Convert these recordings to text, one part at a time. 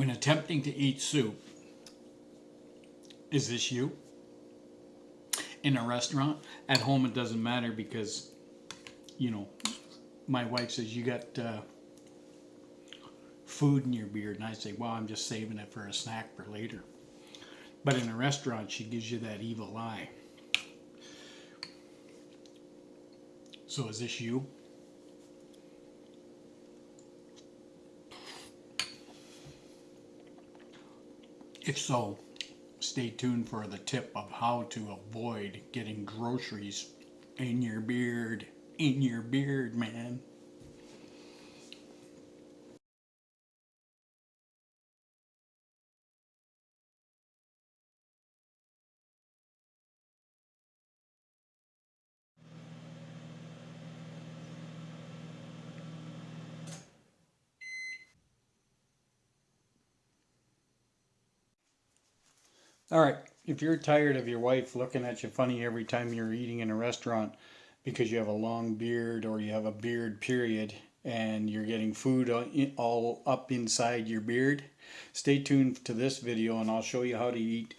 When attempting to eat soup, is this you? In a restaurant? At home, it doesn't matter because, you know, my wife says, You got uh, food in your beard. And I say, Well, I'm just saving it for a snack for later. But in a restaurant, she gives you that evil eye. So is this you? If so, stay tuned for the tip of how to avoid getting groceries in your beard. In your beard, man. All right. If you're tired of your wife looking at you funny every time you're eating in a restaurant because you have a long beard or you have a beard period and you're getting food all up inside your beard, stay tuned to this video and I'll show you how to eat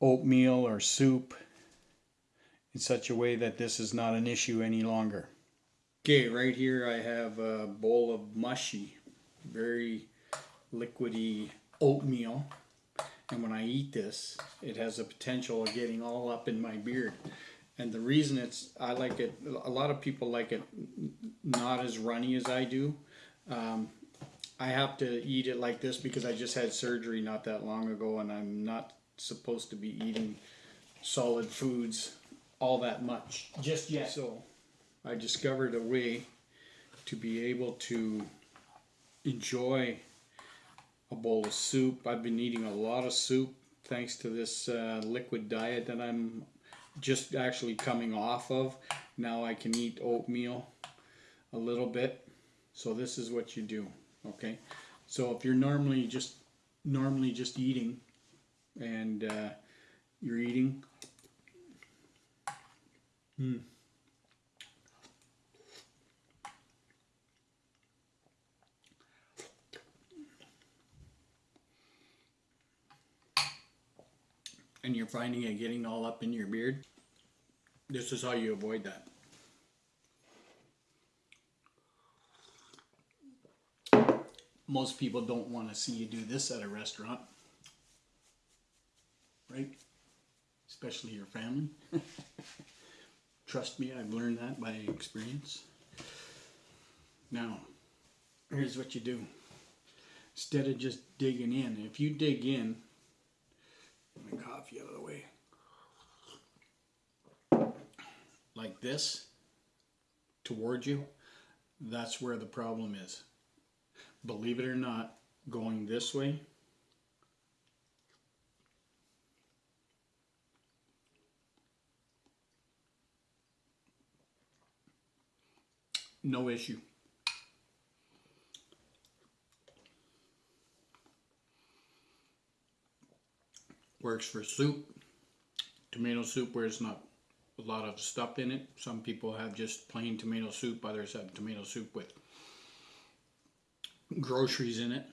oatmeal or soup in such a way that this is not an issue any longer. Okay, right here I have a bowl of mushy, very liquidy oatmeal and when I eat this, it has the potential of getting all up in my beard. And the reason it's, I like it, a lot of people like it not as runny as I do. Um, I have to eat it like this because I just had surgery not that long ago and I'm not supposed to be eating solid foods all that much just yet. So I discovered a way to be able to enjoy a bowl of soup. I've been eating a lot of soup thanks to this uh, liquid diet that I'm just actually coming off of. Now I can eat oatmeal a little bit. So this is what you do, okay? So if you're normally just normally just eating and uh, you're eating, hmm. And you're finding it getting all up in your beard, this is how you avoid that. Most people don't want to see you do this at a restaurant, right? Especially your family. Trust me, I've learned that by experience. Now, here's what you do. Instead of just digging in, if you dig in, my coffee out of the way. Like this, towards you, that's where the problem is. Believe it or not, going this way, no issue. Works for soup, tomato soup where it's not a lot of stuff in it. Some people have just plain tomato soup, others have tomato soup with groceries in it.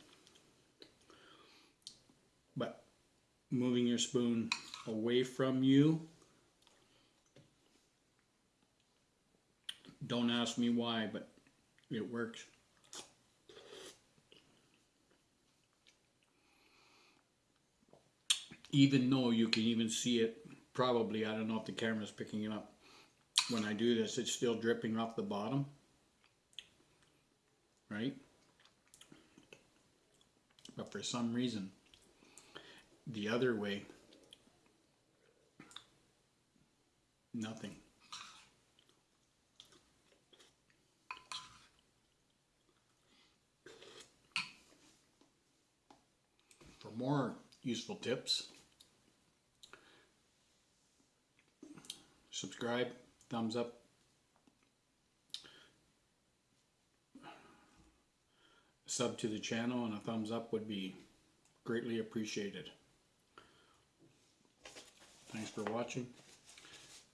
But moving your spoon away from you, don't ask me why, but it works. Even though you can even see it probably I don't know if the camera's picking it up when I do this it's still dripping off the bottom. Right? But for some reason the other way nothing. For more useful tips subscribe, thumbs up. Sub to the channel and a thumbs up would be greatly appreciated. Thanks for watching.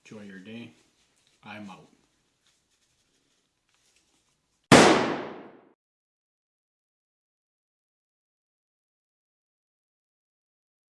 Enjoy your day. I'm out.